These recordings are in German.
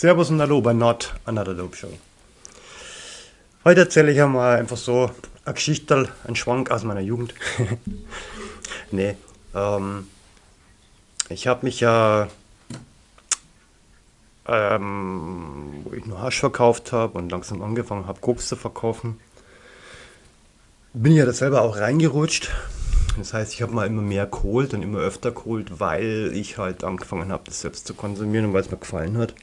Servus und Hallo bei Not Another Dope Show. Heute erzähle ich einmal einfach so eine Geschichte, einen Schwank aus meiner Jugend. nee, ähm, ich habe mich ja, ähm, wo ich nur Hasch verkauft habe und langsam angefangen habe, Koks zu verkaufen, bin ich ja das selber auch reingerutscht. Das heißt, ich habe mal immer mehr geholt und immer öfter geholt, weil ich halt angefangen habe, das selbst zu konsumieren und weil es mir gefallen hat.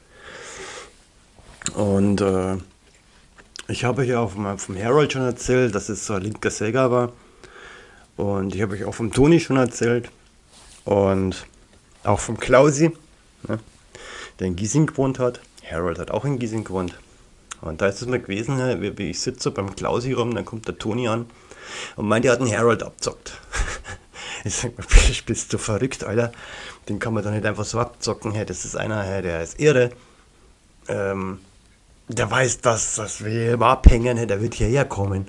Und äh, ich habe euch auch vom, vom Harold schon erzählt, dass es so ein linker Sega war. Und ich habe euch auch vom Toni schon erzählt. Und auch vom Klausi, ne, der in Giesing gewohnt hat. Harold hat auch in Giesing gewohnt. Und da ist es mir gewesen, ne, wie ich sitze beim Klausi rum, dann kommt der Toni an und meint, er hat einen Harold abzockt. ich sag mir, bist du verrückt, Alter? Den kann man doch nicht einfach so abzocken. Hey, das ist einer, der ist irre. Ähm, der weiß, dass, dass wir hier abhängen, der wird hierher kommen.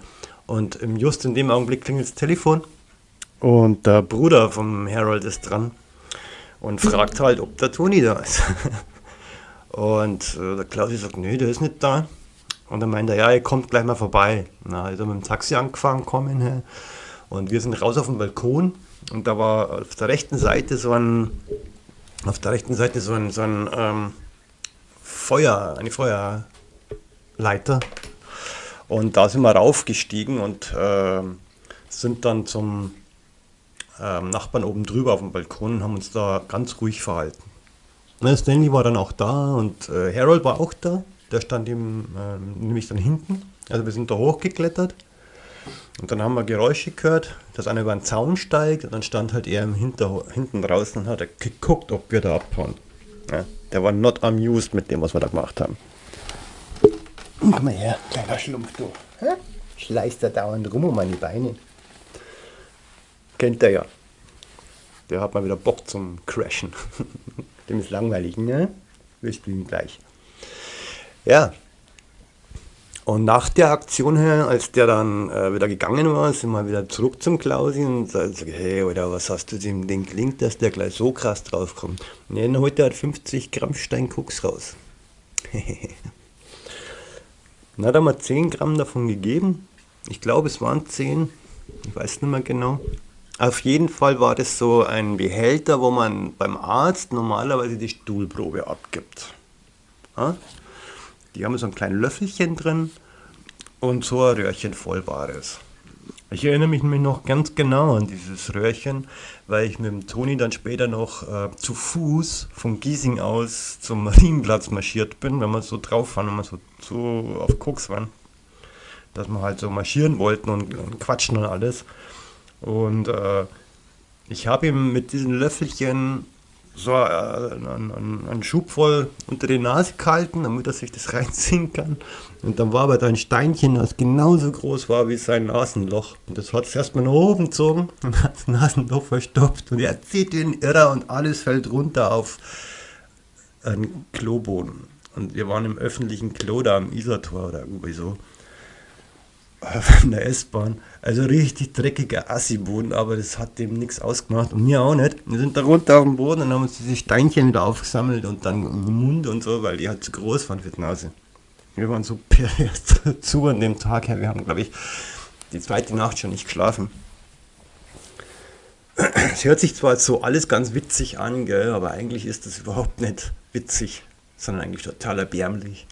Und just in dem Augenblick klingelt das Telefon und der Bruder vom Harold ist dran und fragt halt, ob der Toni da ist. und äh, der Klausi sagt, nö, der ist nicht da. Und dann meint er, ja, er kommt gleich mal vorbei. Na, also mit dem Taxi angefahren kommen. Und wir sind raus auf dem Balkon und da war auf der rechten Seite so ein, auf der rechten Seite so ein, so ein ähm, Feuer, eine Feuer, Leiter. Und da sind wir raufgestiegen und äh, sind dann zum äh, Nachbarn oben drüber auf dem Balkon und haben uns da ganz ruhig verhalten. Na, Stanley war dann auch da und äh, Harold war auch da. Der stand ihm nämlich dann hinten. Also wir sind da hochgeklettert. Und dann haben wir Geräusche gehört, dass einer über einen Zaun steigt und dann stand halt er Hinter, hinten draußen und hat geguckt, ob wir da abhauen. Ja, der war not amused mit dem, was wir da gemacht haben. Komm mal her, kleiner Schlumpf, du. Hä? Schleißt da dauernd rum um meine Beine. Kennt er ja. Der hat mal wieder Bock zum Crashen. Dem ist langweilig, ne? Wir spielen gleich. Ja. Und nach der Aktion her, als der dann äh, wieder gegangen war, sind wir wieder zurück zum Klausi und sagt, hey, oder was hast du dem Ding klingt, dass der gleich so krass draufkommt. Und dann holt er halt 50 Gramm Steinkoks raus. Dann hat er mal 10 Gramm davon gegeben. Ich glaube, es waren 10. Ich weiß nicht mehr genau. Auf jeden Fall war das so ein Behälter, wo man beim Arzt normalerweise die Stuhlprobe abgibt. Ja? Die haben so ein kleines Löffelchen drin und so ein Röhrchen voll war es. Ich erinnere mich nämlich noch ganz genau an dieses Röhrchen, weil ich mit dem Toni dann später noch äh, zu Fuß von Giesing aus zum Marienplatz marschiert bin, wenn wir so drauf waren, wenn wir so, so auf Koks waren, dass wir halt so marschieren wollten und, und quatschen und alles. Und äh, ich habe ihm mit diesen Löffelchen so äh, einen, einen, Schub voll unter die Nase gehalten, damit er sich das reinziehen kann. Und dann war aber da ein Steinchen, das genauso groß war wie sein Nasenloch. Und das hat es erstmal nach oben gezogen und hat das Nasenloch verstopft. Und er zieht den Irrer und alles fällt runter auf einen Kloboden. Und wir waren im öffentlichen Klo da am Isartor oder irgendwie so in der S-Bahn. Also richtig dreckiger Assi-Boden, aber das hat dem nichts ausgemacht und mir auch nicht. Wir sind da runter auf dem Boden und haben uns diese Steinchen wieder aufgesammelt und dann im Mund und so, weil die halt zu groß waren für die Nase. Wir waren so pervers zu an dem Tag her. Wir haben, glaube ich, die zweite Nacht schon nicht geschlafen. Es hört sich zwar so alles ganz witzig an, gell, aber eigentlich ist das überhaupt nicht witzig, sondern eigentlich total erbärmlich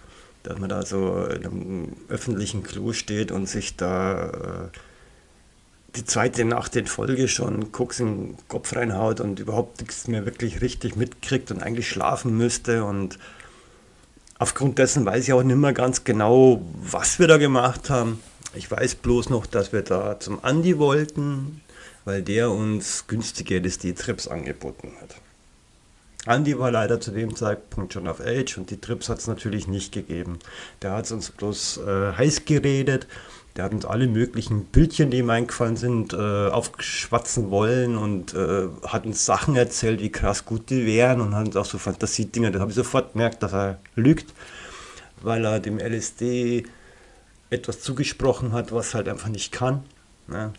dass man da so in einem öffentlichen Klo steht und sich da äh, die zweite Nacht in Folge schon Koks in den Kopf reinhaut und überhaupt nichts mehr wirklich richtig mitkriegt und eigentlich schlafen müsste. Und aufgrund dessen weiß ich auch nicht mehr ganz genau, was wir da gemacht haben. Ich weiß bloß noch, dass wir da zum Andi wollten, weil der uns günstige LSD-Trips angeboten hat. Andy war leider zu dem Zeitpunkt schon auf Age und die Trips hat es natürlich nicht gegeben. Der hat uns bloß äh, heiß geredet, der hat uns alle möglichen Bildchen, die ihm eingefallen sind, äh, aufschwatzen wollen und äh, hat uns Sachen erzählt, wie krass gut die wären und hat uns auch so Fantasiedinge, da habe ich sofort gemerkt, dass er lügt, weil er dem LSD etwas zugesprochen hat, was halt einfach nicht kann. Ne?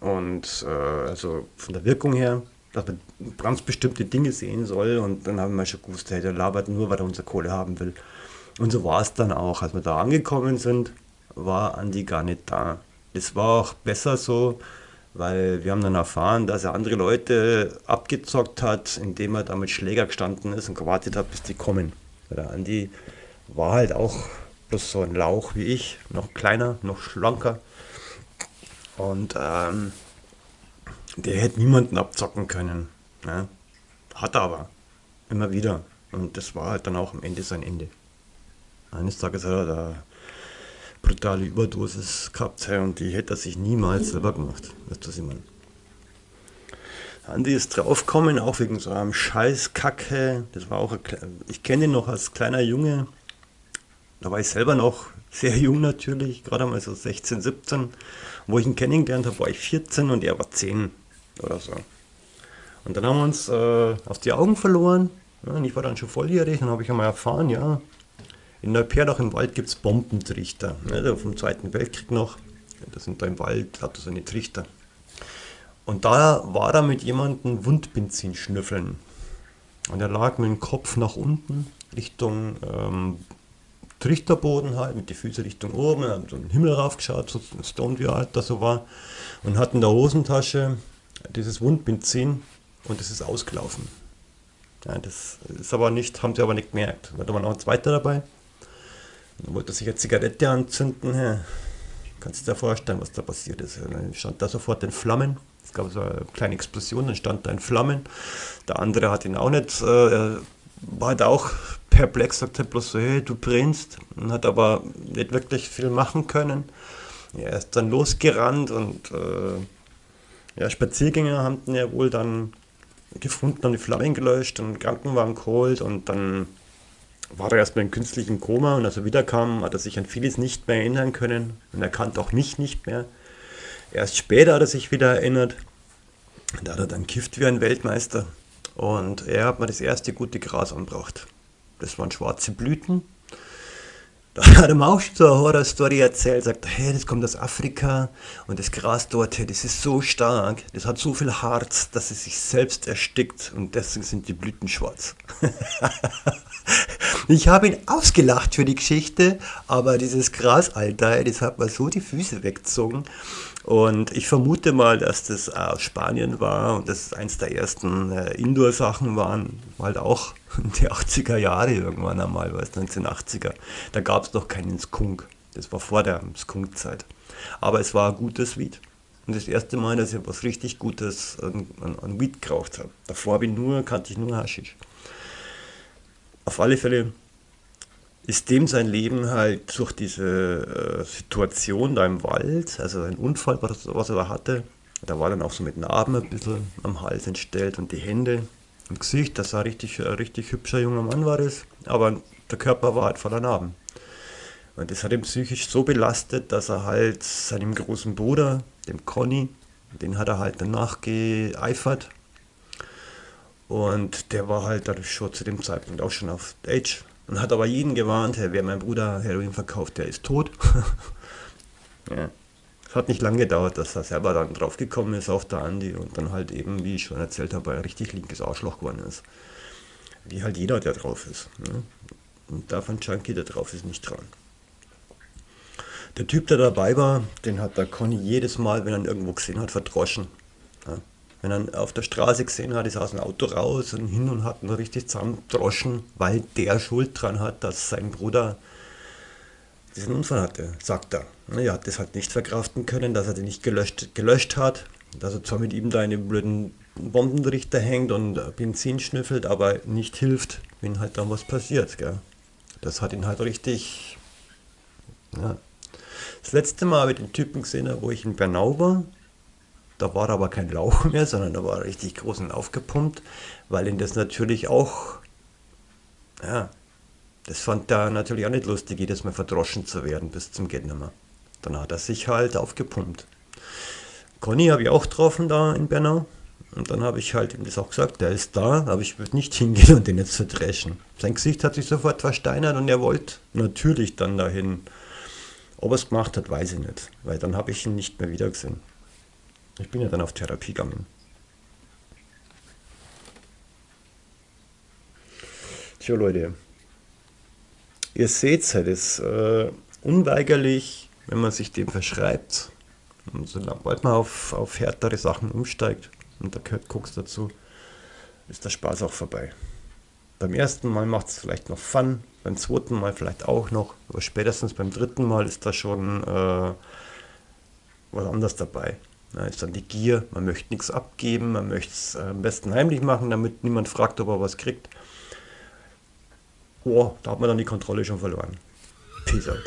Und äh, also von der Wirkung her dass man ganz bestimmte Dinge sehen soll und dann haben wir schon gewusst, hey, der labert nur, weil er unsere Kohle haben will. Und so war es dann auch. Als wir da angekommen sind, war Andi gar nicht da. Es war auch besser so, weil wir haben dann erfahren, dass er andere Leute abgezockt hat, indem er da mit Schläger gestanden ist und gewartet hat, bis die kommen. Der Andi war halt auch bloß so ein Lauch wie ich, noch kleiner, noch schlanker. Und ähm, der hätte niemanden abzocken können. Ne? Hat er aber. Immer wieder. Und das war halt dann auch am Ende sein Ende. Eines Tages hat er da brutale Überdosis gehabt und die hätte er sich niemals selber gemacht. Weißt du, was ich meine? Andi ist draufgekommen, auch wegen so einem scheiß Kacke. Das war auch, ich kenne ihn noch als kleiner Junge. Da war ich selber noch sehr jung natürlich, gerade mal so 16, 17. Wo ich ihn kennengelernt habe, war ich 14 und er war 10 oder so. Und dann haben wir uns äh, aus die Augen verloren. Ja, und ich war dann schon volljährig und habe ich einmal erfahren, ja, in Neuperdach im Wald gibt es Bombentrichter. Ne, vom Zweiten Weltkrieg noch. Das sind da im Wald, hat er so eine Trichter. Und da war er mit jemandem Wundbenzin schnüffeln. Und er lag mit dem Kopf nach unten, Richtung ähm, Trichterboden halt, mit den Füßen Richtung oben, hat so den Himmel raufgeschaut, so stoned wie er halt da so war, und hat in der Hosentasche dieses Wundbenzin und es ist ausgelaufen. Ja, das ist aber nicht, haben sie aber nicht gemerkt. Da war noch ein zweiter dabei. Dann wollte er sich eine Zigarette anzünden. Ja, kannst du dir vorstellen, was da passiert ist. Dann stand da sofort in Flammen. Es gab so eine kleine Explosion, dann stand da in Flammen. Der andere hat ihn auch nicht, äh, er war halt auch perplex, sagt er bloß so, hey, du brennst. Und hat aber nicht wirklich viel machen können. Er ist dann losgerannt und äh, ja, Spaziergänger haben ihn ja wohl dann gefunden, haben die Flammen gelöscht und Krankenwagen geholt und dann war er erstmal in künstlichem Koma und als er wiederkam, hat er sich an vieles nicht mehr erinnern können und er kannte auch mich nicht mehr. Erst später hat er sich wieder erinnert. Da hat er dann kifft wie ein Weltmeister und er hat mir das erste gute Gras angebracht. Das waren schwarze Blüten hat er mir auch so eine Horror-Story erzählt, sagt, hey, das kommt aus Afrika und das Gras dort, hey, das ist so stark, das hat so viel Harz, dass es sich selbst erstickt und deswegen sind die Blüten schwarz. ich habe ihn ausgelacht für die Geschichte, aber dieses Gras, Alter, das hat mir so die Füße weggezogen. Und ich vermute mal, dass das aus Spanien war und das eins der ersten äh, Indoor-Sachen waren, halt auch die 80er Jahre irgendwann einmal, was 1980er. Da gab es noch keinen Skunk. Das war vor der Skunk-Zeit. Aber es war ein gutes Weed. Und das erste Mal, dass ich was richtig Gutes an, an, an Weed geraucht habe. Davor ich nur, kannte ich nur Haschisch. Auf alle Fälle ist dem sein Leben halt durch diese äh, Situation da im Wald, also ein Unfall, was, was er da hatte, da war dann auch so mit Narben ein bisschen am Hals entstellt und die Hände im Gesicht, das sah richtig, ein richtig hübscher junger Mann war das, aber der Körper war halt voller Narben. Und das hat ihn psychisch so belastet, dass er halt seinem großen Bruder, dem Conny, den hat er halt danach geeifert. Und der war halt dadurch schon zu dem Zeitpunkt auch schon auf Age und hat aber jeden gewarnt, hey, wer mein Bruder Heroin verkauft, der ist tot. ja. Es hat nicht lange gedauert, dass er selber dann draufgekommen ist auf der Andi und dann halt eben, wie ich schon erzählt habe, ein richtig linkes Arschloch geworden ist. Wie halt jeder, der drauf ist. Ne? Und davon Junkie, der drauf ist, nicht dran. Der Typ, der dabei war, den hat der Conny jedes Mal, wenn er ihn irgendwo gesehen hat, verdroschen. Ja? Wenn er auf der Straße gesehen hat, ist er aus dem Auto raus und hin und hat ihn richtig zusammendroschen, weil der Schuld dran hat, dass sein Bruder diesen Unfall hatte, sagt er. Er hat das halt nicht verkraften können, dass er den nicht gelöscht, gelöscht hat, dass er zwar mit ihm da in den blöden Bombenrichter hängt und Benzin schnüffelt, aber nicht hilft, wenn halt dann was passiert. Gell? Das hat ihn halt richtig... Ja. Das letzte Mal habe ich den Typen gesehen, wo ich in Bernau war. Da war aber kein Lauch mehr, sondern da war richtig groß und aufgepumpt, weil ihn das natürlich auch ja, das fand er natürlich auch nicht lustig, jedes Mal verdroschen zu werden bis zum Gehtnimmer. Dann hat er sich halt aufgepumpt. Conny habe ich auch getroffen da in Bernau. Und dann habe ich halt ihm das auch gesagt, der ist da, aber ich würde nicht hingehen und den jetzt verdreschen. Sein Gesicht hat sich sofort versteinert und er wollte natürlich dann dahin. Ob er es gemacht hat, weiß ich nicht, weil dann habe ich ihn nicht mehr wiedergesehen. Ich bin ja dann auf Therapie gegangen. Tja, Leute, ihr seht es es ist äh, unweigerlich, wenn man sich dem verschreibt. Und sobald man auf, auf härtere Sachen umsteigt, und da gehört Koks dazu, ist der Spaß auch vorbei. Beim ersten Mal macht es vielleicht noch Fun, beim zweiten Mal vielleicht auch noch, aber spätestens beim dritten Mal ist da schon äh, was anderes dabei. Da ist dann die Gier, man möchte nichts abgeben, man möchte es äh, am besten heimlich machen, damit niemand fragt, ob er was kriegt. Oh, da hat man dann die Kontrolle schon verloren. Peace out.